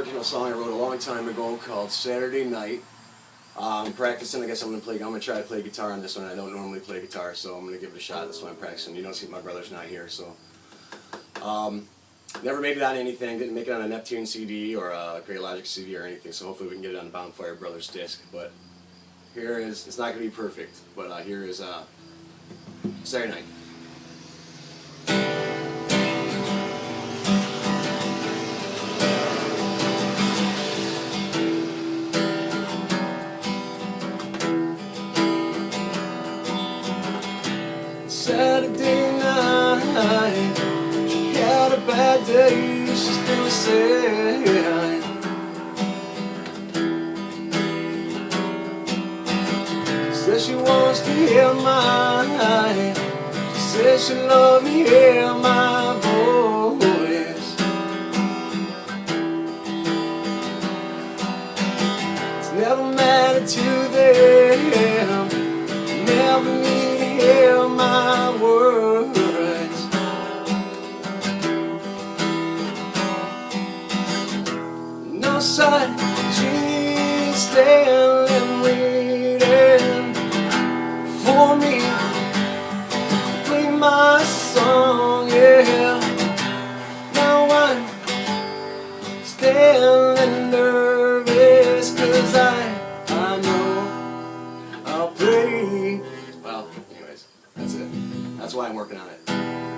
original song I wrote a long time ago called Saturday Night. I'm practicing. I guess I'm gonna play. I'm gonna try to play guitar on this one. I don't normally play guitar, so I'm gonna give it a shot. That's why I'm practicing. You don't see my brother's not here, so. Um, never made it on anything. Didn't make it on a Neptune CD or a Great Logic CD or anything. So hopefully we can get it on the Bonfire Brothers disc. But here is. It's not gonna be perfect, but uh, here is uh, Saturday Night. Saturday night She had a bad day She's feeling sad Says she wants to hear mine. She says she loves me hear my voice. It's never mattered to them outside She's standing waiting for me Play my song, yeah Now I'm standing nervous Cause I, I know I'll play Well, anyways, that's it. That's why I'm working on it.